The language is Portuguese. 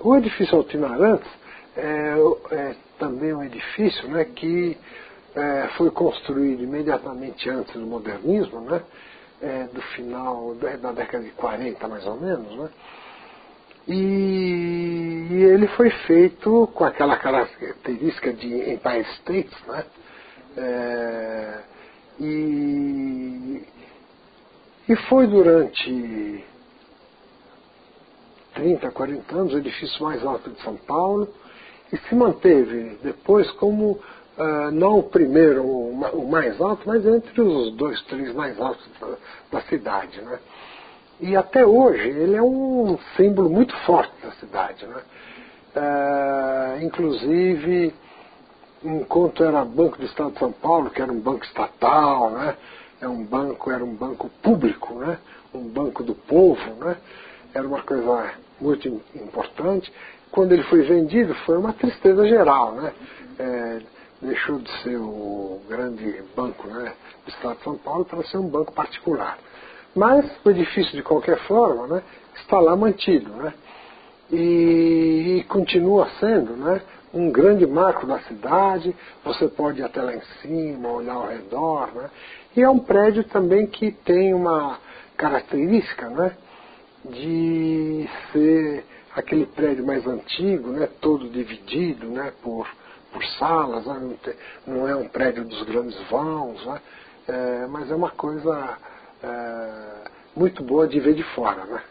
o edifício Altina Arantes é, é, também um edifício né, que é, foi construído imediatamente antes do modernismo, né, é, do final da década de 40 mais ou menos, né, e, e, ele foi feito com aquela característica de Empire States, né, é, e, e foi durante 30, 40 anos o edifício mais alto de São Paulo e se manteve depois como uh, não o primeiro, o mais alto, mas entre os dois, três mais altos da, da cidade. Né? E até hoje ele é um símbolo muito forte da cidade. Né? Uh, inclusive, enquanto era Banco do Estado de São Paulo, que era um banco estatal, né? é um banco, era um banco público, né? um banco do povo, né? Era uma coisa muito importante. Quando ele foi vendido, foi uma tristeza geral, né? É, deixou de ser o grande banco né, do Estado de São Paulo para ser um banco particular. Mas o edifício, de qualquer forma, né, está lá mantido. Né? E, e, continua sendo né, um grande marco da cidade. Você pode ir até lá em cima, olhar ao redor. Né? E é um prédio também que tem uma característica né, de ser aquele prédio mais antigo, né, todo dividido né, por, por salas, né, não, é um prédio dos grandes vãos, né, é, mas é uma coisa é, muito boa de ver de fora. Né.